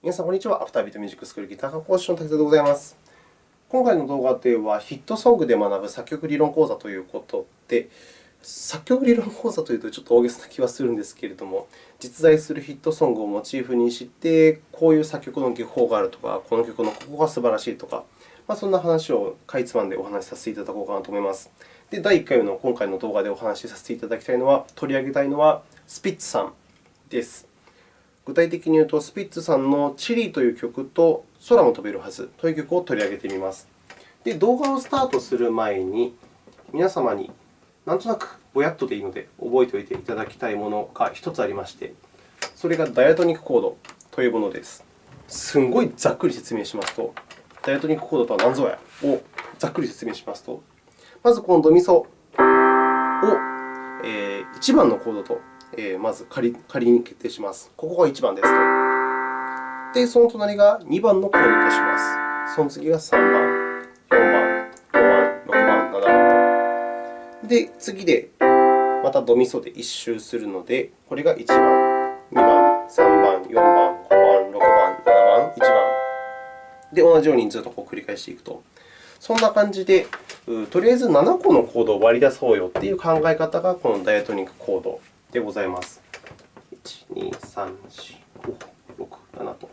皆さん、こんにちは。アフタービートミュージックスクールギター科講師の滝沢でございます。今回の動画では、ヒットソングで学ぶ作曲理論講座ということで、作曲理論講座というとちょっと大げさな気はするんですけれども、実在するヒットソングをモチーフにして、こういう作曲の技法があるとか、この曲のここが素晴らしいとか、まあ、そんな話をかいつまんでお話しさせていただこうかなと思います。で、第1回の今回の動画でお話しさせていただきたいのは、取り上げたいのはスピッツさんです。具体的に言うと、スピッツさんのチリという曲と空も飛べるはずという曲を取り上げてみます。で、動画をスタートする前に、皆様になんとなくぼやっとでいいので覚えておいていただきたいものが1つありまして、それがダイアトニックコードというものです。すんごいざっくり説明しますと、ダイアトニックコードとは何ぞやをざっくり説明しますと、まずこのドミソを、えー、1番のコードとえー、まず仮仮に決定します。ここが1番ですと。で、その隣が2番のコードとします。その次が3番、4番、5番、6番、7番と。で、次でまたドミソで1周するので、これが1番、2番、3番、4番、5番、6番、7番、1番。で、同じようにずっとこう繰り返していくと。そんな感じで、とりあえず7個のコードを割り出そうよという考え方がこのダイアトニックコードでございます。1、2、3、4、5、6、7と。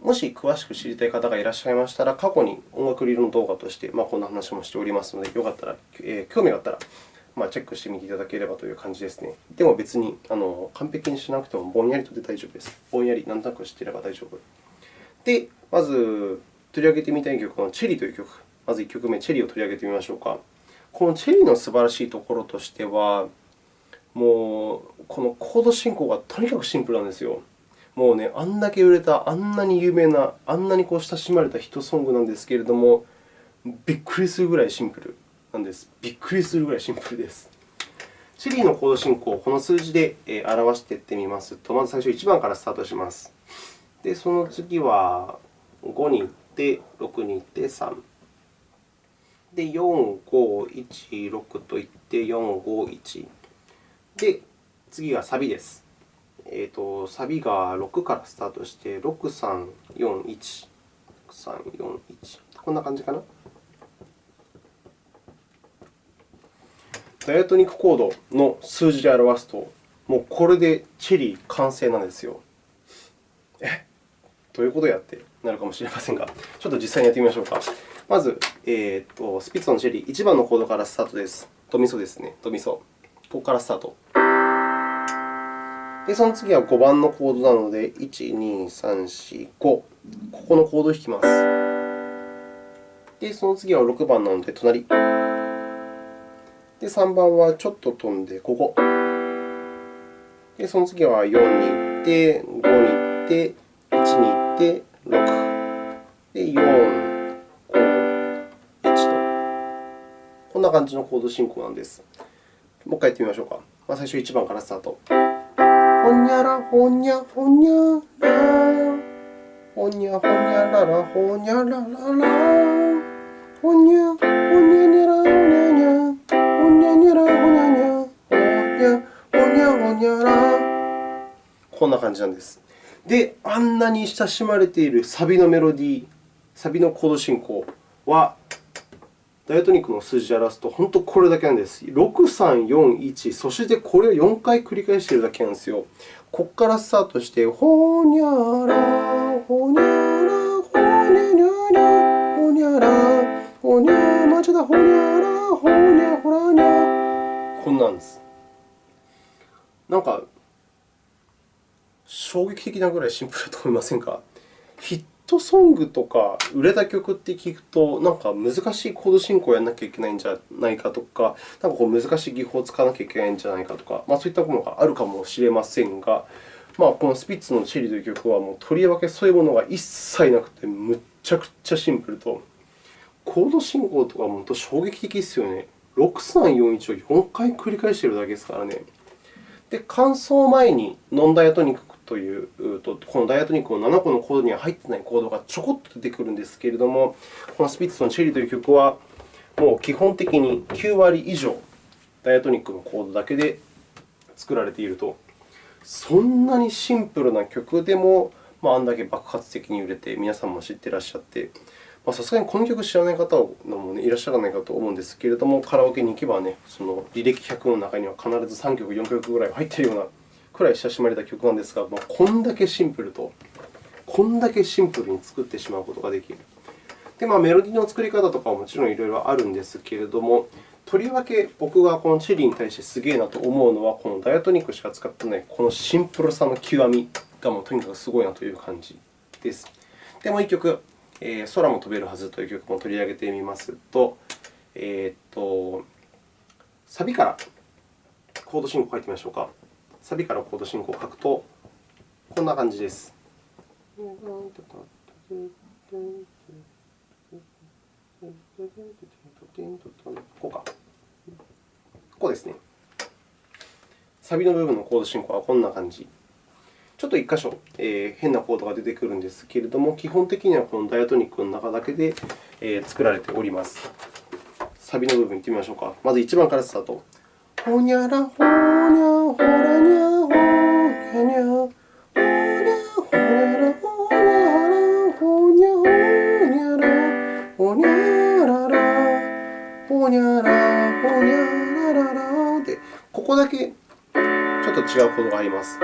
もし詳しく知りたい方がいらっしゃいましたら、過去に音楽理論動画として、ま、こんな話もしておりますので、よかったら、え、興味があったら、まあ、チェックしてみていただければという感じですね。でも別にあの完璧にしなくてもぼんやりとで大丈夫です。ぼんやり、なんとなく知っていれば大丈夫。で、まず取り上げてみたい曲のチェリーという曲。まず1曲目、チェリーを取り上げてみましょうか。このチェリーの素晴らしいところとしては、もうこのコード進行がとにかくシンプルなんですよ。もうね、あんだけ売れた、あんなに有名な、あんなにこう親しまれたヒットソングなんですけれども、びっくりするぐらいシンプルなんです。びっくりするぐらいシンプルです。シリーのコード進行をこの数字で表していってみますと、まず最初1番からスタートします。で、その次は5に行って、6に行って、3。で、4、5、1、6といって、4、5、1。で、次がサビです。えーと、サビが6からスタートして、6、3、4、1、3、4、1。こんな感じかな？ダイアトニックコードの数字で表すと、もうこれでチェリー完成なんですよ。え？どういうことやって？なるかもしれませんが、ちょっと実際にやってみましょうか。まず、えーと、スピッツのチェリー、1番のコードからスタートです。ドミソですね。ドミソ。ここからスタート。で、その次は5番のコードなので、1、2、3、4、5。ここのコードを弾きます。で、その次は6番なので、隣。で、3番はちょっと飛んで、ここ。で、その次は4に行って、5に行って、1に行って、6。で、4、5、1と。こんな感じのコード進行なんです。もう一回やってみましょうか。まあ、最初1番からスタート。ほにゃらほにゃほにゃら。ほにゃほにゃららほにゃららら。ほにゃほにゃにゃらほにゃにゃ。ほにゃにゃらほにゃにゃ。ほにゃほにゃほにゃら。こんな感じなんです。で、あんなに親しまれているサビのメロディー、サビのコード進行は、ダイアトニックの数字で表すと、本当これだけなんです。6、3、4、1、そしてこれを4回繰り返しているだけなんですよ。ここからスタートして、ほにゃら、ほにゃら、ほにゃにゃにゃ、ほにゃら、ほにゃ、まちだ、ほにゃら、ほにゃ、ほらにゃ。こんなんです。なんか、衝撃的なぐらいシンプルだと思いませんか？トソングとか売れた曲って聞くと、なんか難しいコード進行をやらなきゃいけないんじゃないかとか、なんかこう難しい技法を使わなきゃいけないんじゃないかとか、まあ、そういったものがあるかもしれませんが、まあ、このスピッツのチェリーという曲は、もうとりわけそういうものが一切なくて、むっちゃくちゃシンプルと、コード進行とか本当衝撃的ですよね。6341を4回繰り返しているだけですからね。で、間奏前にノンダイアトニックというと、このダイアトニックの7個のコードには入っていないコードがちょこっと出てくるんですけれども、このスピッツのチェリーという曲は、もう基本的に9割以上、ダイアトニックのコードだけで作られていると。そんなにシンプルな曲でも、まあ、あんだけ爆発的に売れて、皆さんも知っていらっしゃって、さすがにこの曲知らない方も、ね、いらっしゃらないかと思うんですけれども、カラオケに行けば、ね、その履歴100の中には必ず3曲、4曲ぐらい入っているようなくらい親しまれた曲なんですが、まあ、こんだけシンプルと、こんだけシンプルに作ってしまうことができる。で、まあ、メロディーの作り方とかももちろんいろいろあるんですけれども、とりわけ僕がこのチェリーに対してすげえなと思うのは、このダイアトニックしか使ってないこのシンプルさの極みがもうとにかくすごいなという感じです。で、もう1曲、えー、空も飛べるはずという曲も取り上げてみますと、えー、っとサビからコード進行を書いてみましょうか。サビからコード進行を書くと、こんな感じです。こうか。こうですね。サビの部分のコード進行はこんな感じ。ちょっと1箇所、えー、変なコードが出てくるんですけれども、基本的にはこのダイアトニックの中だけで、えー、作られております。サビの部分いってみましょうか。まず1番からスタート。ほにゃらほにます。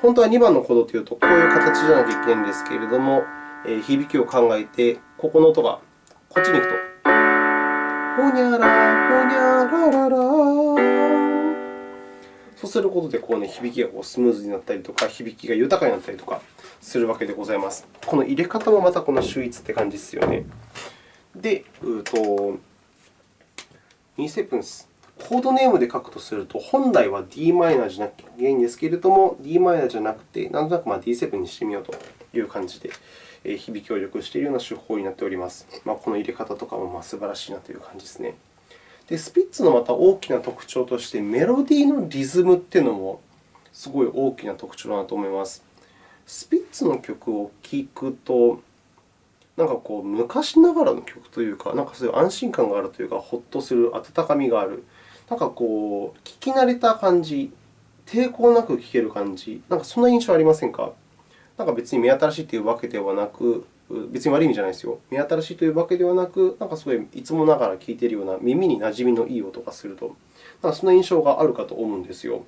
本当は2番のコードというと、こういう形じゃなきゃいけないんですけれども、響きを考えて、ここの音がこっちに行くと。ほにゃら、ほにゃららら。そうすることで、こうね、響きがこうスムーズになったりとか、響きが豊かになったりとかするわけでございます。この入れ方もまたこの秀逸って感じですよね。で、うと2セプンス。コードネームで書くとすると、本来は d マイナーじゃなきゃいけないんですけれども、d マイナーじゃなくて、なんとなく D7 にしてみようという感じで、響きを良くしているような手法になっております。まあ、この入れ方とかも素晴らしいなという感じですね。で、スピッツのまた大きな特徴として、メロディーのリズムというのもすごい大きな特徴だなと思います。スピッツの曲を聴くと、なんかこう昔ながらの曲というか、なんかそういう安心感があるというか、ほっとする温かみがある。なんかこう、聞き慣れた感じ、抵抗なく聴ける感じ、なんかそんな印象ありませんか？なんか別に目新しいというわけではなく、別に悪い意味じゃないですよ。目新しいというわけではなく、なんかすごいいつもながら聴いているような耳に馴染みのいい音がすると、なんかそんな印象があるかと思うんですよ。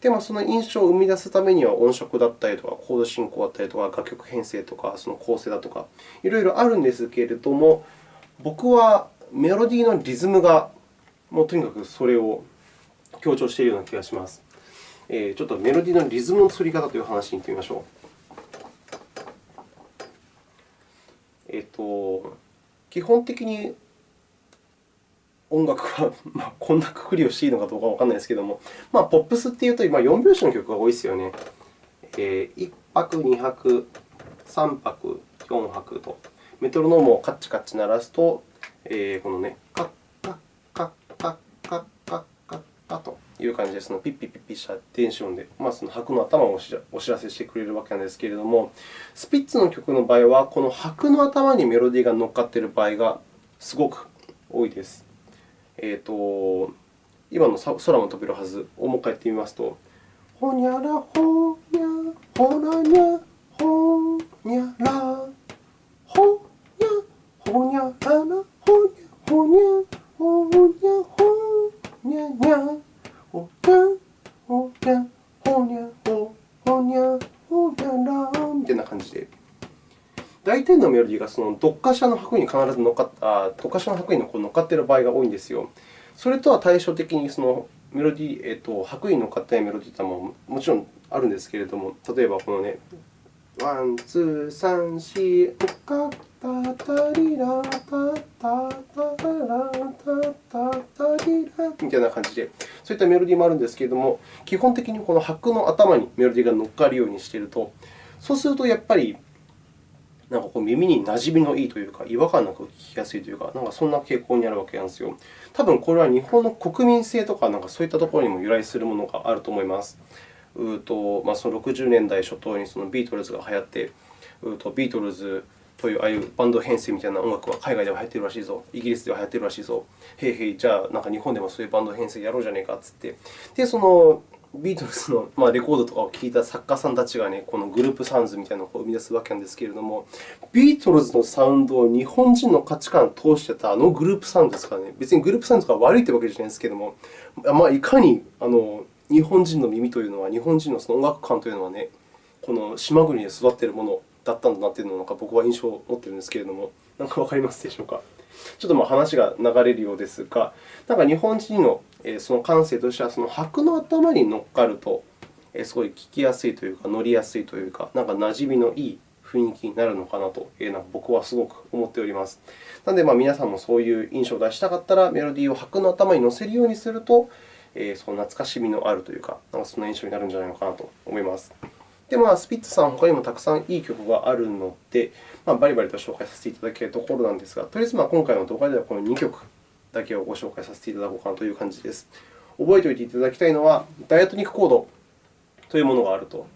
で、まあ、その印象を生み出すためには音色だったりとか、コード進行だったりとか、楽曲編成とか、その構成だとか、いろいろあるんですけれども、僕はメロディーのリズムがもうとにかくそれを強調しているような気がします。えー、ちょっとメロディーのリズムの作り方という話に行ってみましょう。えっ、と、基本的に音楽は、まあ、こんなくくりをしていいのかどうかわからないですけれども、まあ、ポップスというと、今、4拍子の曲が多いですよね。えー、1拍、2拍、3拍、4拍と、メトロノームをカッチカッチ鳴らすと、えー、このね、カッという感じで、そのピッピッピッピした電子音で、まあ、その拍の頭をお知らせしてくれるわけなんですけれども、スピッツの曲の場合は、この拍の頭にメロディーが乗っかっている場合がすごく多いです。えーと、今の空も飛べるはずをもう一回やってみますと、ほにゃらほにゃ、ほらにゃ、ほにゃら、ほにゃ、ほにゃらら、ほにゃ、ほにゃ、ほにゃ、ほにゃにゃ、ほにゃ、ほにゃ、ほにゃ、ほ、ほにゃ、ほにゃら、みたいな感じで。大体のメロディーがそのどっかしらの拍に必ず乗っかっあどっかしらの拍に乗っかっている場合が多いんですよ。それとは対照的にそのメロディー、えっと、拍に乗っかってないメロディーというのはもちろんあるんですけれども、例えばこのね、ワン、ツー、サン、シー、おかタタリラタタラタタタリラみたいな感じで、そういったメロディーもあるんですけれども、基本的にこの拍の頭にメロディーが乗っかるようにしていると、そうするとやっぱりなんかこう耳に馴染みのいいというか、違和感なく聞きやすいというか、なんかそんな傾向にあるわけなんですよ。多分これは日本の国民性とか、なんかそういったところにも由来するものがあると思います。うとまあ、その60年代初頭にそのビートルズが流行って、うとビートルズというああいうバンド編成みたいな音楽は海外では流行ってるらしいぞ、イギリスでは流行ってるらしいぞ、へいへい、じゃあなんか日本でもそういうバンド編成やろうじゃねえかっつって、でそのビートルズの、まあ、レコードとかを聴いた作家さんたちが、ね、このグループサウンズみたいなのを生み出すわけなんですけれども、ビートルズのサウンドを日本人の価値観を通してたあのグループサウンドですからね、別にグループサウンドが悪いというわけじゃないんですけれども、まあ、いかにあの日本人の耳というのは、日本人のその音楽観というのはね、この島国で育っているものだったんだなというのを僕は印象を持っているんですけれども、なんかわかりますでしょうか？ちょっとまあ話が流れるようですが、なんか日本人のその感性としては、その拍の頭に乗っかると、すごい聞きやすいというか、乗りやすいというか、なんか馴染みのいい雰囲気になるのかなと、なんか僕はすごく思っております。なので、皆さんもそういう印象を出したかったら、メロディーを拍の頭に乗せるようにすると、その懐かしみのあるというか、なんかそんな印象になるんじゃないのかなと思います。で、まあ、スピッツさん、他にもたくさんいい曲があるので、まあ、バリバリと紹介させていただけるところなんですが、とりあえずまあ今回の動画ではこの2曲だけをご紹介させていただこうかなという感じです。覚えておいていただきたいのは、ダイアトニックコードというものがあると。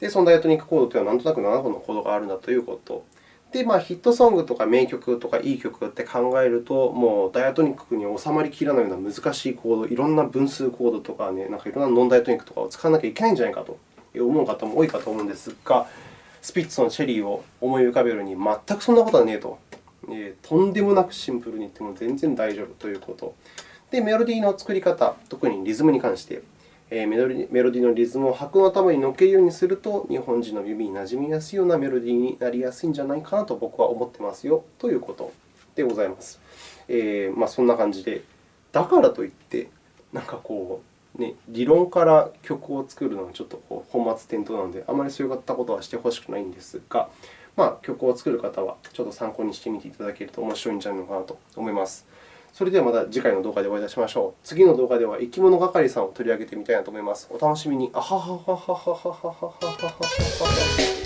で、そのダイアトニックコードというのは、なんとなく7本のコードがあるんだということ。で、まあ、ヒットソングとか名曲とかいい曲って考えると、もうダイアトニックに収まりきらないような難しいコード、いろんな分数コードとか、ね、なんかいろんなノンダイアトニックとかを使わなきゃいけないんじゃないかと思う方も多いかと思うんですが、スピッツのチェリーを思い浮かべるに全くそんなことはねえと。えー、とんでもなくシンプルに言っても全然大丈夫ということ。で、メロディーの作り方、特にリズムに関して、えー、メロディーのリズムを拍の頭に乗っけるようにすると、日本人の耳になじみやすいようなメロディーになりやすいんじゃないかなと僕は思ってますよということでございます。えーまあ、そんな感じで、だからといって、なんかこう、ね、理論から曲を作るのはちょっとこう本末転倒なので、あまりそういったことはしてほしくないんですが、まあ、曲を作る方はちょっと参考にしてみていただけると面白いんじゃないのかなと思います。それではまた次回の動画でお会いいたしましょう。次の動画では生き物係さんを取り上げてみたいなと思います。お楽しみに。あはははははははははは。